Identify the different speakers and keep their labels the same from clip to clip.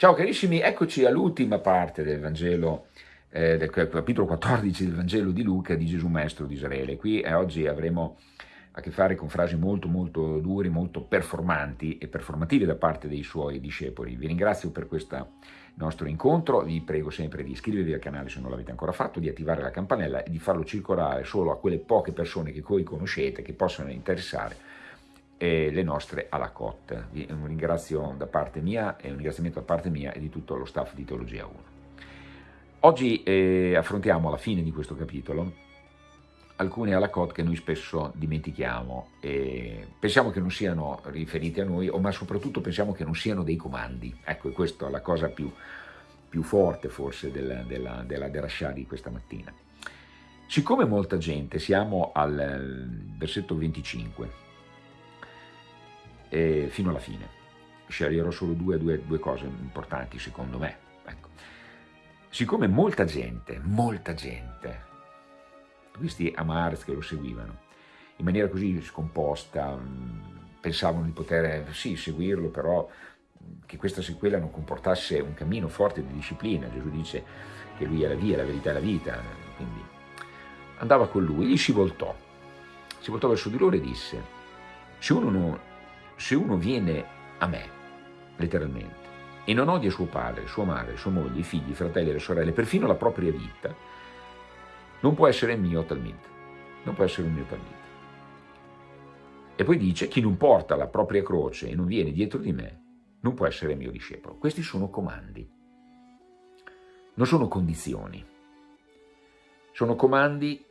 Speaker 1: Ciao carissimi, eccoci all'ultima parte del Vangelo, eh, del capitolo 14 del Vangelo di Luca di Gesù Maestro di Israele. Qui eh, oggi avremo a che fare con frasi molto molto dure, molto performanti e performative da parte dei suoi discepoli. Vi ringrazio per questo nostro incontro, vi prego sempre di iscrivervi al canale se non l'avete ancora fatto, di attivare la campanella e di farlo circolare solo a quelle poche persone che voi conoscete, che possono interessare e le nostre alla COT. Un ringrazio da parte mia e un ringraziamento da parte mia e di tutto lo staff di Teologia 1. Oggi eh, affrontiamo alla fine di questo capitolo alcune alla COT che noi spesso dimentichiamo e pensiamo che non siano riferiti a noi, o ma soprattutto pensiamo che non siano dei comandi. Ecco, questa è la cosa più, più forte forse della, della, della derascià di questa mattina. Siccome molta gente, siamo al versetto 25, eh, fino alla fine. Sceglierò solo due, due, due cose importanti secondo me. Ecco. Siccome molta gente, molta gente, questi Amars che lo seguivano, in maniera così scomposta, pensavano di poter, sì, seguirlo, però che questa sequela non comportasse un cammino forte di disciplina. Gesù dice che lui è la via, la verità e la vita, quindi andava con lui, gli si voltò, si voltò verso di loro e disse, se uno non, se uno viene a me, letteralmente, e non odia suo padre, sua madre, sua moglie, i figli, i fratelli, le sorelle, perfino la propria vita, non può essere mio talmente, non può essere un mio talmente. E poi dice, chi non porta la propria croce e non viene dietro di me, non può essere mio discepolo. Questi sono comandi, non sono condizioni. Sono comandi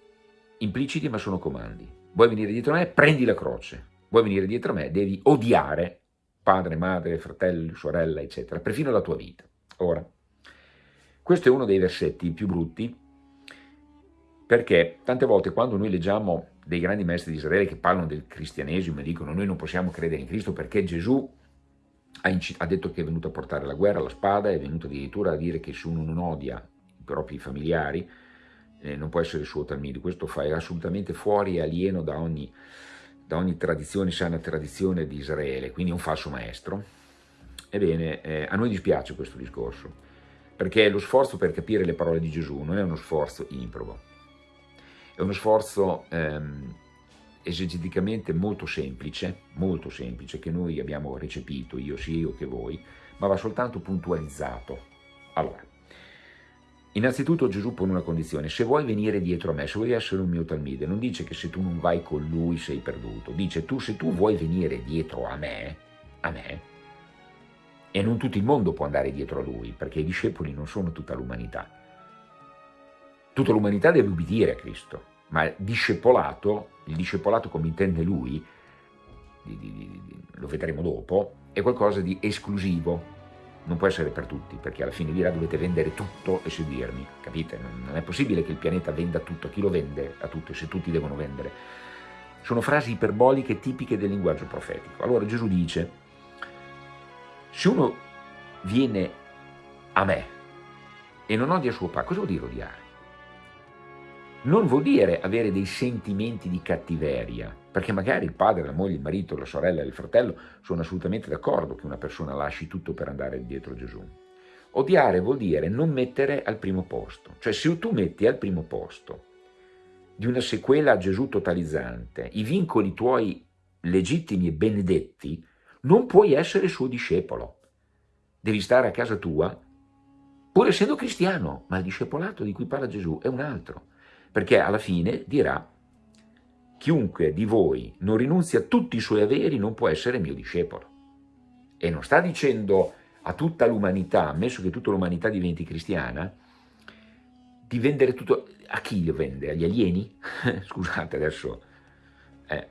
Speaker 1: impliciti, ma sono comandi. Vuoi venire dietro me? Prendi la croce vuoi venire dietro a me, devi odiare padre, madre, fratello, sorella, eccetera, perfino la tua vita. Ora, questo è uno dei versetti più brutti, perché tante volte quando noi leggiamo dei grandi maestri di Israele che parlano del cristianesimo e dicono noi non possiamo credere in Cristo perché Gesù ha, ha detto che è venuto a portare la guerra, la spada, è venuto addirittura a dire che se uno non odia i propri familiari eh, non può essere suo talmide, questo fa è assolutamente fuori e alieno da ogni da ogni tradizione sana tradizione di Israele, quindi un falso maestro, ebbene eh, a noi dispiace questo discorso, perché lo sforzo per capire le parole di Gesù non è uno sforzo improbo, è uno sforzo ehm, esegeticamente molto semplice, molto semplice, che noi abbiamo recepito, io sì, io che voi, ma va soltanto puntualizzato. Allora, Innanzitutto Gesù pone una condizione, se vuoi venire dietro a me, se vuoi essere un mio talmide, non dice che se tu non vai con lui sei perduto, dice tu se tu vuoi venire dietro a me, a me, e non tutto il mondo può andare dietro a lui, perché i discepoli non sono tutta l'umanità. Tutta l'umanità deve ubbidire a Cristo, ma il discepolato, il discepolato come intende lui, lo vedremo dopo, è qualcosa di esclusivo, non può essere per tutti, perché alla fine dirà dovete vendere tutto e seguirmi, capite? Non è possibile che il pianeta venda tutto, chi lo vende a tutti se tutti devono vendere? Sono frasi iperboliche tipiche del linguaggio profetico. Allora Gesù dice, se uno viene a me e non odia suo padre, cosa vuol dire odiare? Non vuol dire avere dei sentimenti di cattiveria, perché magari il padre, la moglie, il marito, la sorella il fratello sono assolutamente d'accordo che una persona lasci tutto per andare dietro Gesù. Odiare vuol dire non mettere al primo posto, cioè se tu metti al primo posto di una sequela a Gesù totalizzante i vincoli tuoi legittimi e benedetti, non puoi essere suo discepolo. Devi stare a casa tua, pur essendo cristiano, ma il discepolato di cui parla Gesù è un altro perché alla fine dirà chiunque di voi non rinunzi a tutti i suoi averi non può essere mio discepolo. E non sta dicendo a tutta l'umanità, ammesso che tutta l'umanità diventi cristiana, di vendere tutto, a chi lo vende? Agli alieni? Scusate adesso, eh.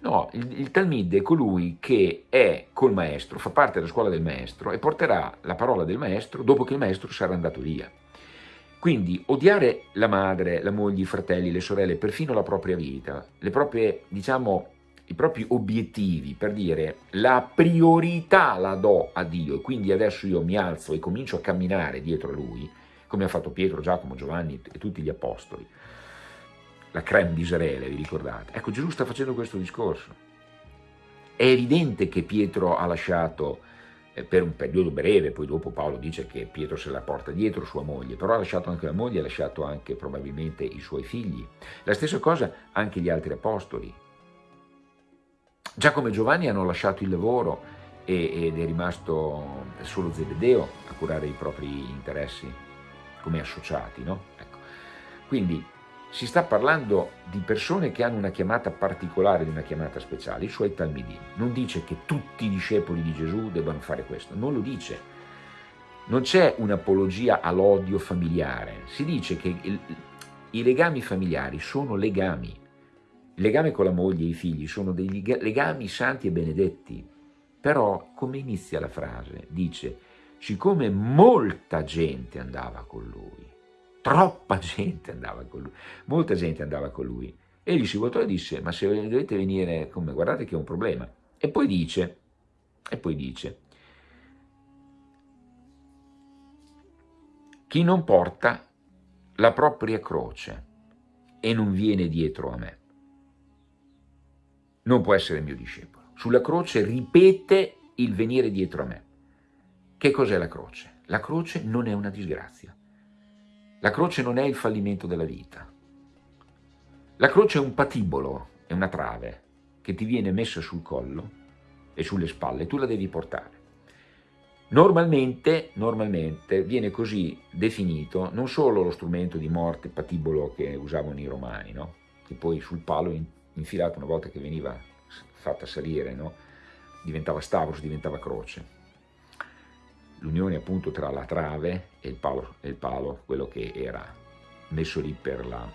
Speaker 1: no, il, il Talmud è colui che è col maestro, fa parte della scuola del maestro e porterà la parola del maestro dopo che il maestro sarà andato via. Quindi odiare la madre, la moglie, i fratelli, le sorelle, perfino la propria vita, proprie, diciamo, i propri obiettivi, per dire la priorità la do a Dio e quindi adesso io mi alzo e comincio a camminare dietro a Lui, come ha fatto Pietro, Giacomo, Giovanni e tutti gli apostoli, la creme di Israele, vi ricordate? Ecco, Gesù sta facendo questo discorso. È evidente che Pietro ha lasciato per un periodo breve, poi dopo Paolo dice che Pietro se la porta dietro sua moglie, però ha lasciato anche la moglie, ha lasciato anche probabilmente i suoi figli. La stessa cosa anche gli altri apostoli. Giacomo e Giovanni hanno lasciato il lavoro ed è rimasto solo Zebedeo a curare i propri interessi come associati, no? Ecco. Quindi si sta parlando di persone che hanno una chiamata particolare, di una chiamata speciale, i suoi talmidini. Non dice che tutti i discepoli di Gesù debbano fare questo, non lo dice. Non c'è un'apologia all'odio familiare, si dice che il, i legami familiari sono legami. Il legame con la moglie e i figli sono dei legami santi e benedetti. Però, come inizia la frase? Dice, siccome molta gente andava con lui, troppa gente andava con lui, molta gente andava con lui. Egli si voltò e disse, ma se dovete venire con me, guardate che è un problema. E poi dice, e poi dice, chi non porta la propria croce e non viene dietro a me, non può essere mio discepolo. Sulla croce ripete il venire dietro a me. Che cos'è la croce? La croce non è una disgrazia. La croce non è il fallimento della vita. La croce è un patibolo, è una trave che ti viene messa sul collo e sulle spalle, tu la devi portare. Normalmente, normalmente viene così definito non solo lo strumento di morte patibolo che usavano i romani, no? che poi sul palo infilato una volta che veniva fatta salire, no? diventava stavros, diventava croce l'unione appunto tra la trave e il, palo, e il palo, quello che era messo lì per la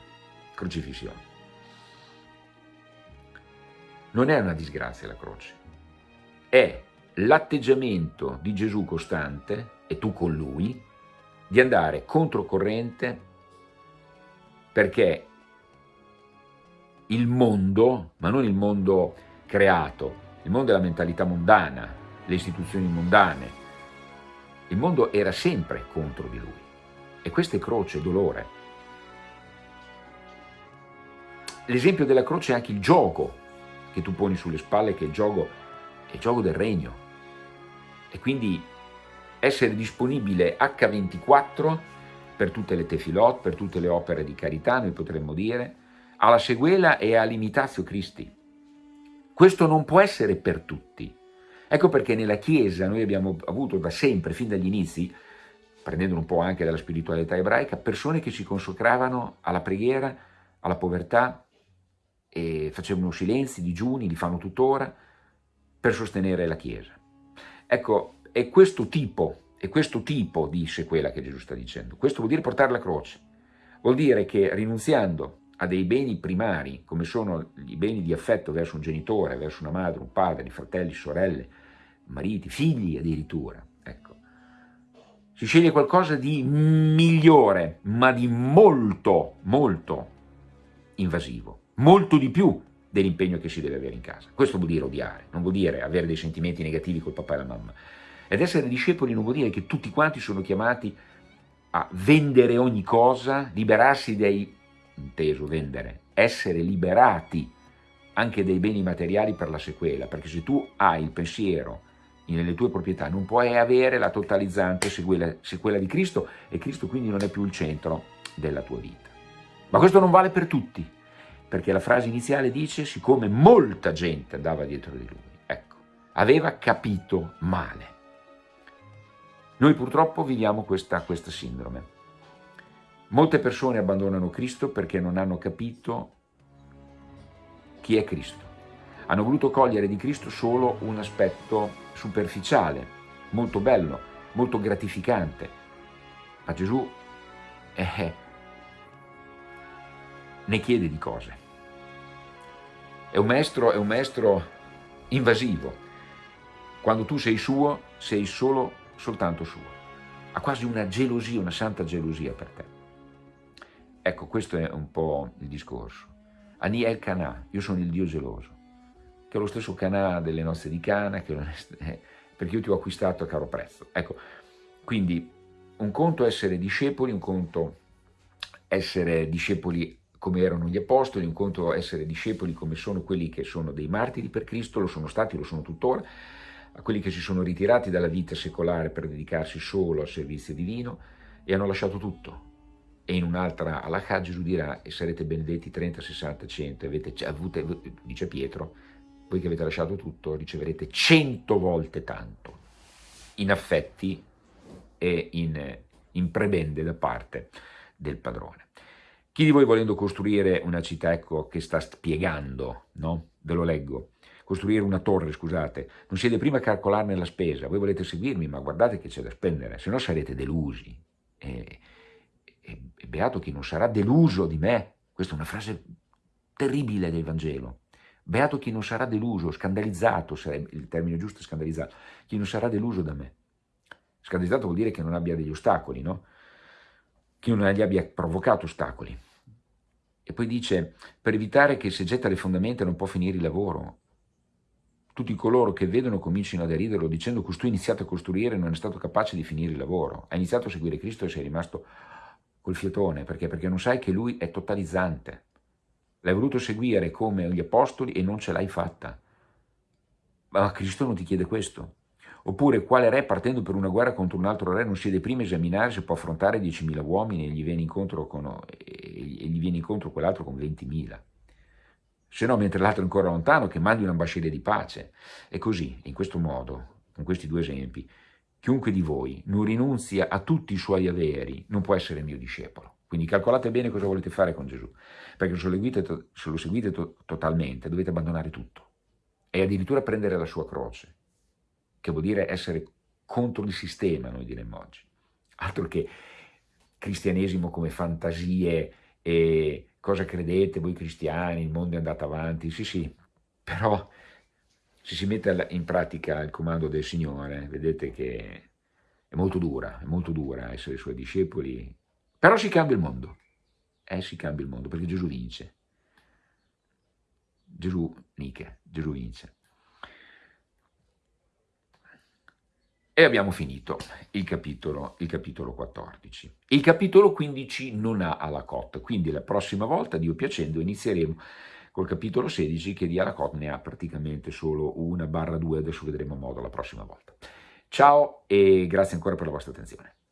Speaker 1: crocifissione. Non è una disgrazia la croce, è l'atteggiamento di Gesù costante, e tu con lui, di andare controcorrente perché il mondo, ma non il mondo creato, il mondo è la mentalità mondana, le istituzioni mondane, il mondo era sempre contro di lui. E questa è croce, dolore. L'esempio della croce è anche il gioco che tu poni sulle spalle, che è il gioco, è il gioco del regno. E quindi essere disponibile H24 per tutte le tefilot, per tutte le opere di carità, noi potremmo dire, alla seguela e all'imitazio Cristi. Questo non può essere per tutti, Ecco perché nella Chiesa noi abbiamo avuto da sempre, fin dagli inizi, prendendo un po' anche dalla spiritualità ebraica, persone che si consacravano alla preghiera, alla povertà, e facevano silenzi, digiuni, li fanno tuttora, per sostenere la Chiesa. Ecco, è questo tipo, è questo tipo di sequela che Gesù sta dicendo. Questo vuol dire portare la croce. Vuol dire che rinunziando a dei beni primari, come sono i beni di affetto verso un genitore, verso una madre, un padre, fratelli, sorelle, mariti, figli addirittura, ecco. Si sceglie qualcosa di migliore, ma di molto, molto invasivo, molto di più dell'impegno che si deve avere in casa. Questo vuol dire odiare, non vuol dire avere dei sentimenti negativi col papà e la mamma. Ed essere discepoli non vuol dire che tutti quanti sono chiamati a vendere ogni cosa, liberarsi dai inteso vendere, essere liberati anche dei beni materiali per la sequela, perché se tu hai il pensiero nelle tue proprietà non puoi avere la totalizzante sequela, sequela di Cristo e Cristo quindi non è più il centro della tua vita. Ma questo non vale per tutti, perché la frase iniziale dice siccome molta gente andava dietro di lui, ecco, aveva capito male. Noi purtroppo viviamo questa, questa sindrome. Molte persone abbandonano Cristo perché non hanno capito chi è Cristo. Hanno voluto cogliere di Cristo solo un aspetto superficiale, molto bello, molto gratificante. Ma Gesù eh, ne chiede di cose. È un, maestro, è un maestro invasivo. Quando tu sei suo, sei solo, soltanto suo. Ha quasi una gelosia, una santa gelosia per te. Ecco, questo è un po' il discorso. Ani el Cana, io sono il Dio geloso, che è lo stesso Cana delle nozze di Cana, è, perché io ti ho acquistato a caro prezzo. Ecco, quindi un conto essere discepoli, un conto essere discepoli come erano gli apostoli, un conto essere discepoli come sono quelli che sono dei martiri per Cristo, lo sono stati, lo sono tuttora, a quelli che si sono ritirati dalla vita secolare per dedicarsi solo al servizio divino e hanno lasciato tutto. E in un'altra Allah Gesù dirà e sarete benedetti 30, 60, 100, avete avute, dice Pietro, voi che avete lasciato tutto riceverete cento volte tanto in affetti e in, in prebende da parte del padrone. Chi di voi volendo costruire una città, ecco, che sta spiegando, no? Ve lo leggo, costruire una torre, scusate, non siete prima a calcolarne la spesa, voi volete seguirmi, ma guardate che c'è da spendere, se no sarete delusi. E, e, e beato chi non sarà deluso di me, questa è una frase terribile del Vangelo, beato chi non sarà deluso, scandalizzato, sarebbe il termine giusto è scandalizzato, chi non sarà deluso da me. Scandalizzato vuol dire che non abbia degli ostacoli, no? Chi non gli abbia provocato ostacoli. E poi dice, per evitare che se getta le fondamenta non può finire il lavoro, tutti coloro che vedono cominciano a deriderlo dicendo che tu hai iniziato a costruire e non è stato capace di finire il lavoro. Hai iniziato a seguire Cristo e sei rimasto col fiatone. Perché? Perché non sai che Lui è totalizzante. L'hai voluto seguire come gli apostoli e non ce l'hai fatta. Ma Cristo non ti chiede questo. Oppure quale re partendo per una guerra contro un altro re non si deve prima esaminare se può affrontare 10.000 uomini e gli viene incontro, con, incontro quell'altro con 20.000 se no mentre l'altro è ancora lontano che mandi un'ambasciata di pace. E così, in questo modo, con questi due esempi, chiunque di voi non rinunzia a tutti i suoi averi non può essere mio discepolo. Quindi calcolate bene cosa volete fare con Gesù, perché se lo seguite, se lo seguite to totalmente dovete abbandonare tutto e addirittura prendere la sua croce, che vuol dire essere contro il sistema, noi diremmo oggi. Altro che cristianesimo come fantasie e cosa credete voi cristiani, il mondo è andato avanti, sì sì, però se si mette in pratica il comando del Signore, vedete che è molto dura, è molto dura essere suoi discepoli, però si cambia il mondo, eh si cambia il mondo, perché Gesù vince, Gesù, Nike, Gesù vince. E abbiamo finito il capitolo, il capitolo 14. Il capitolo 15 non ha Alakot, quindi la prossima volta, Dio piacendo, inizieremo col capitolo 16 che di Alakot ne ha praticamente solo una barra due, adesso vedremo modo la prossima volta. Ciao e grazie ancora per la vostra attenzione.